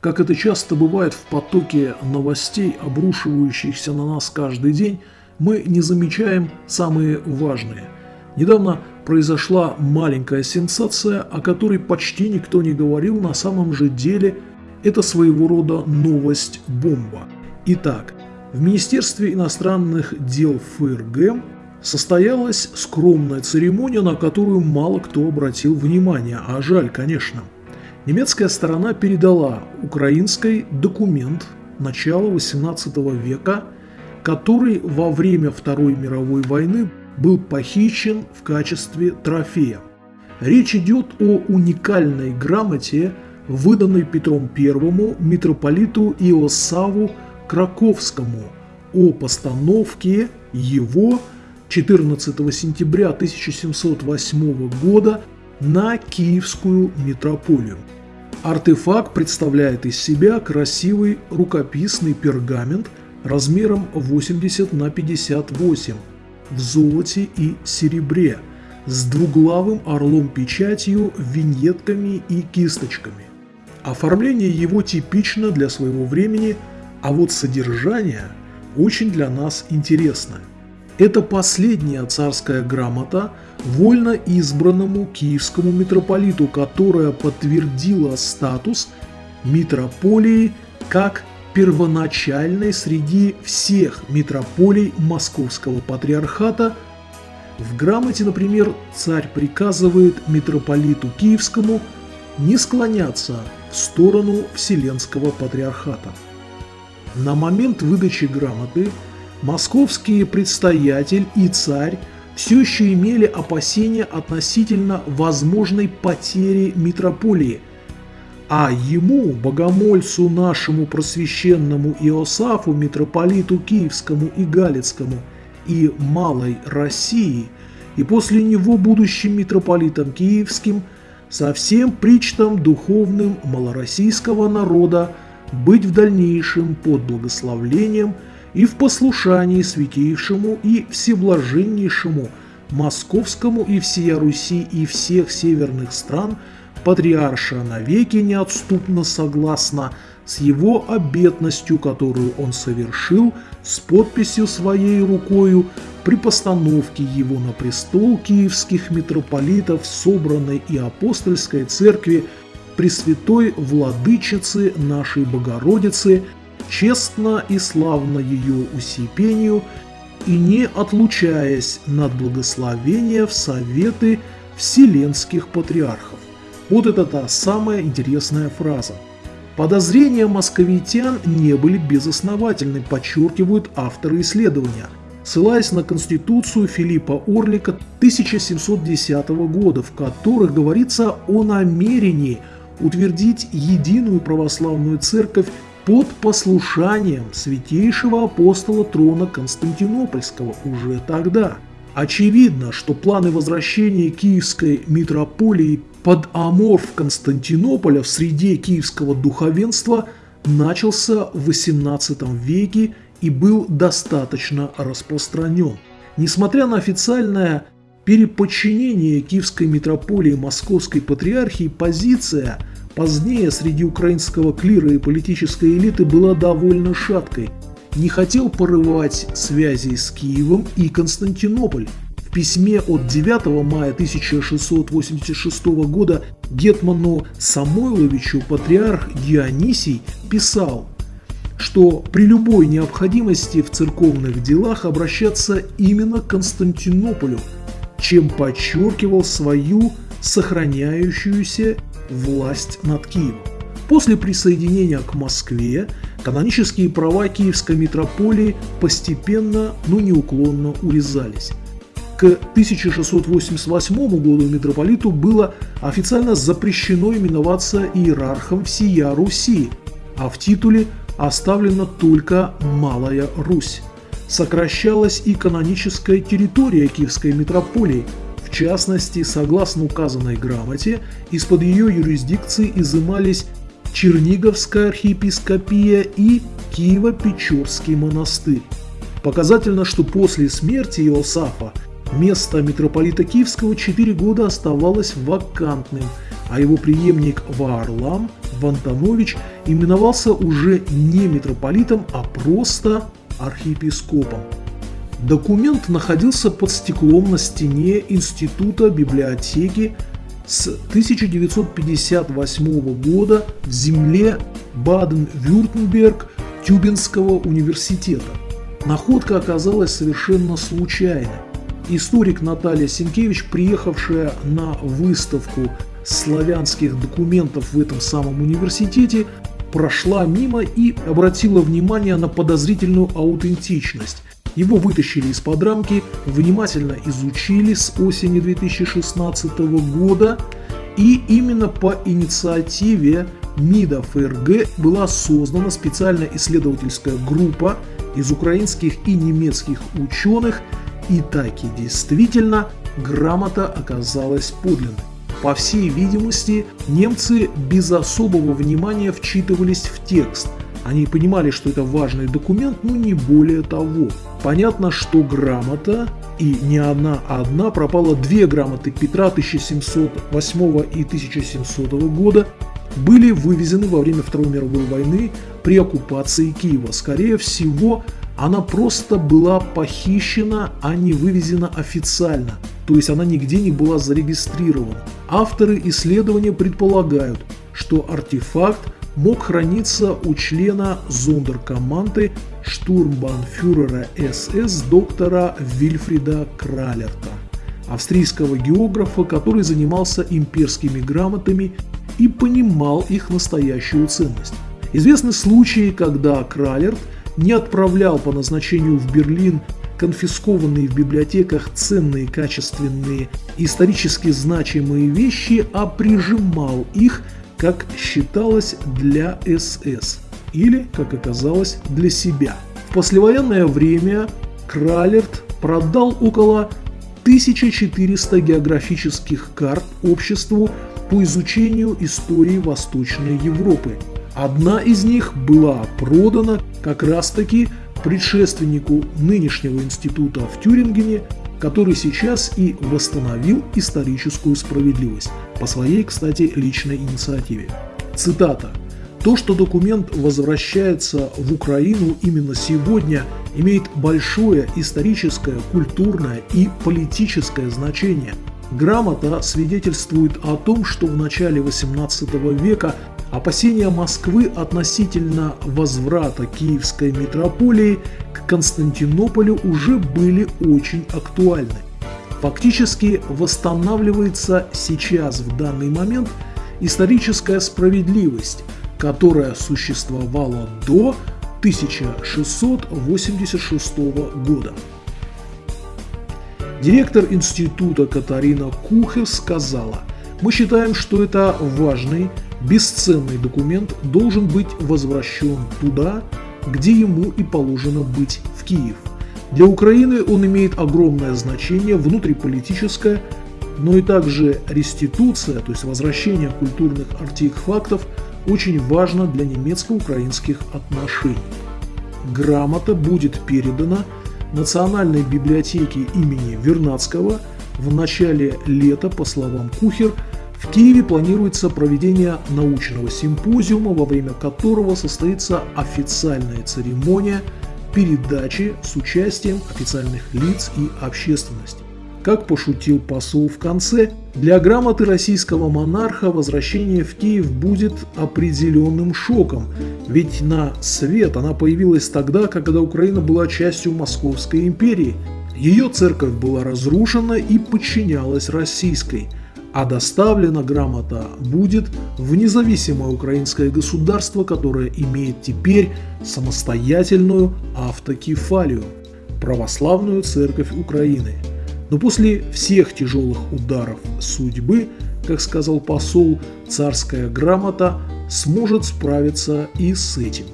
как это часто бывает в потоке новостей, обрушивающихся на нас каждый день, мы не замечаем самые важные. Недавно произошла маленькая сенсация, о которой почти никто не говорил, на самом же деле это своего рода новость-бомба. Итак, в Министерстве иностранных дел ФРГ состоялась скромная церемония, на которую мало кто обратил внимание, а жаль, конечно. Немецкая сторона передала украинской документ начала 18 века, который во время Второй мировой войны был похищен в качестве трофея. Речь идет о уникальной грамоте, выданной Петром I митрополиту Иосаву Краковскому о постановке его 14 сентября 1708 года на Киевскую митрополию. Артефакт представляет из себя красивый рукописный пергамент размером 80 на 58 в золоте и серебре с двуглавым орлом-печатью, виньетками и кисточками. Оформление его типично для своего времени – а вот содержание очень для нас интересное. Это последняя царская грамота вольно избранному киевскому митрополиту, которая подтвердила статус митрополии как первоначальной среди всех митрополий Московского патриархата. В грамоте, например, царь приказывает митрополиту Киевскому не склоняться в сторону Вселенского патриархата. На момент выдачи грамоты московские предстоятель и царь все еще имели опасения относительно возможной потери митрополии, а ему, богомольцу нашему просвященному Иосафу, митрополиту Киевскому и Галицкому и Малой России, и после него будущим митрополитом Киевским, со всем причтом духовным малороссийского народа быть в дальнейшем под благословлением и в послушании святейшему и всеблаженнейшему московскому и всея Руси и всех северных стран патриарша навеки неотступно согласно с его обетностью, которую он совершил с подписью своей рукою при постановке его на престол киевских митрополитов собранной и апостольской церкви Пресвятой Владычицы нашей Богородицы, честно и славно ее усипению, и не отлучаясь над благословения в советы вселенских патриархов. Вот это та самая интересная фраза. Подозрения московитян не были безосновательны, подчеркивают авторы исследования. Ссылаясь на Конституцию Филиппа Орлика 1710 года, в которых говорится о намерении – утвердить единую православную церковь под послушанием святейшего апостола трона Константинопольского уже тогда. Очевидно, что планы возвращения киевской митрополии под аморф Константинополя в среде киевского духовенства начался в XVIII веке и был достаточно распространен. Несмотря на официальное переподчинение Киевской митрополии Московской патриархии, позиция – Позднее среди украинского клира и политической элиты была довольно шаткой. Не хотел порывать связи с Киевом и Константинополь. В письме от 9 мая 1686 года Гетману Самойловичу патриарх Дионисий писал, что при любой необходимости в церковных делах обращаться именно к Константинополю, чем подчеркивал свою сохраняющуюся власть над Киевом. После присоединения к Москве канонические права Киевской митрополии постепенно, но неуклонно урезались. К 1688 году митрополиту было официально запрещено именоваться иерархом всея Руси, а в титуле оставлена только Малая Русь. Сокращалась и каноническая территория Киевской митрополии – в частности, согласно указанной грамоте, из-под ее юрисдикции изымались Черниговская архиепископия и Киево-Печорский монастырь. Показательно, что после смерти Иосафа место митрополита Киевского 4 года оставалось вакантным, а его преемник Ваарлам Вантанович именовался уже не митрополитом, а просто архиепископом. Документ находился под стеклом на стене Института библиотеки с 1958 года в земле Баден-Вюртемберг Тюбинского университета. Находка оказалась совершенно случайной. Историк Наталья Сенкевич, приехавшая на выставку славянских документов в этом самом университете, прошла мимо и обратила внимание на подозрительную аутентичность. Его вытащили из-под рамки, внимательно изучили с осени 2016 года, и именно по инициативе МИДа ФРГ была создана специальная исследовательская группа из украинских и немецких ученых, и таки действительно грамота оказалась подлинной. По всей видимости, немцы без особого внимания вчитывались в текст. Они понимали, что это важный документ, но не более того. Понятно, что грамота, и не одна, а одна, пропала две грамоты Петра 1708 и 1700 года, были вывезены во время Второй мировой войны при оккупации Киева. Скорее всего, она просто была похищена, а не вывезена официально, то есть она нигде не была зарегистрирована. Авторы исследования предполагают, что артефакт мог храниться у члена зондеркоманды штурмбанфюрера СС доктора Вильфрида Кралерта, австрийского географа, который занимался имперскими грамотами и понимал их настоящую ценность. Известны случаи, когда Кралерт – не отправлял по назначению в Берлин конфискованные в библиотеках ценные, качественные, исторически значимые вещи, а прижимал их, как считалось, для СС или, как оказалось, для себя. В послевоенное время Кралерт продал около 1400 географических карт обществу по изучению истории Восточной Европы – Одна из них была продана как раз-таки предшественнику нынешнего института в Тюрингене, который сейчас и восстановил историческую справедливость, по своей, кстати, личной инициативе. Цитата. То, что документ возвращается в Украину именно сегодня, имеет большое историческое, культурное и политическое значение. Грамота свидетельствует о том, что в начале XVIII века Опасения Москвы относительно возврата Киевской митрополии к Константинополю уже были очень актуальны. Фактически восстанавливается сейчас в данный момент историческая справедливость, которая существовала до 1686 года. Директор института Катарина Кухер сказала, мы считаем, что это важный бесценный документ должен быть возвращен туда, где ему и положено быть в Киев. Для Украины он имеет огромное значение внутриполитическое, но и также реституция, то есть возвращение культурных артефактов, очень важно для немецко-украинских отношений. Грамота будет передана Национальной библиотеке имени Вернадского в начале лета, по словам Кухер, в Киеве планируется проведение научного симпозиума, во время которого состоится официальная церемония передачи с участием официальных лиц и общественности. Как пошутил посол в конце, для грамоты российского монарха возвращение в Киев будет определенным шоком, ведь на свет она появилась тогда, когда Украина была частью Московской империи. Ее церковь была разрушена и подчинялась российской – а доставлена грамота будет в независимое украинское государство, которое имеет теперь самостоятельную автокефалию – православную церковь Украины. Но после всех тяжелых ударов судьбы, как сказал посол, царская грамота сможет справиться и с этим.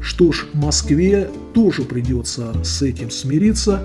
Что ж, Москве тоже придется с этим смириться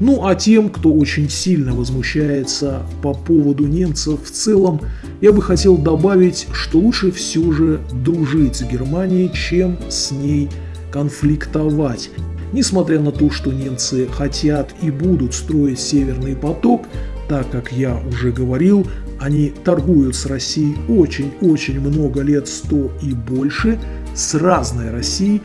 ну а тем, кто очень сильно возмущается по поводу немцев в целом, я бы хотел добавить, что лучше все же дружить с Германией, чем с ней конфликтовать. Несмотря на то, что немцы хотят и будут строить Северный поток, так как я уже говорил, Они торгуют с Россией очень-очень много лет, 100 и больше, с разной Россией.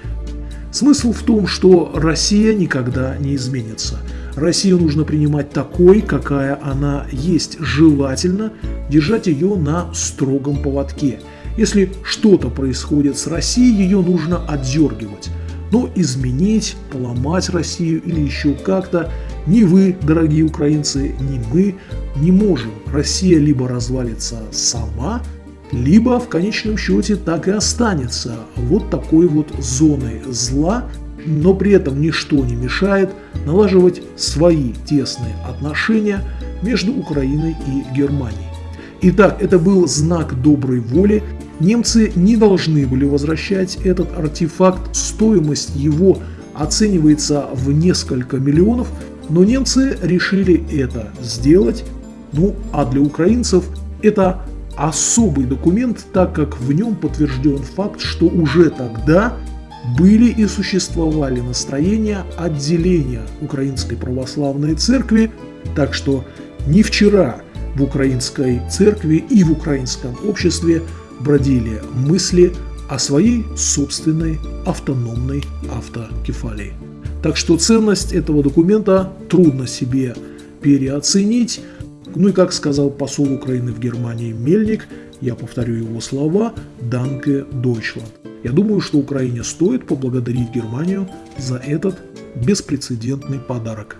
Смысл в том, что Россия никогда не изменится. Россию нужно принимать такой, какая она есть. Желательно держать ее на строгом поводке. Если что-то происходит с Россией, ее нужно отдергивать. Но изменить, поломать Россию или еще как-то ни вы, дорогие украинцы, ни мы не можем. Россия либо развалится сама, либо в конечном счете так и останется вот такой вот зоной зла, но при этом ничто не мешает налаживать свои тесные отношения между Украиной и Германией. Итак, это был знак доброй воли. Немцы не должны были возвращать этот артефакт, стоимость его оценивается в несколько миллионов, но немцы решили это сделать. Ну а для украинцев это особый документ, так как в нем подтвержден факт, что уже тогда были и существовали настроения отделения Украинской Православной Церкви, так что не вчера в Украинской Церкви и в украинском обществе бродили мысли о своей собственной автономной автокефалии. Так что ценность этого документа трудно себе переоценить. Ну и как сказал посол Украины в Германии Мельник, я повторю его слова «Данке Deutschland». Я думаю, что Украине стоит поблагодарить Германию за этот беспрецедентный подарок.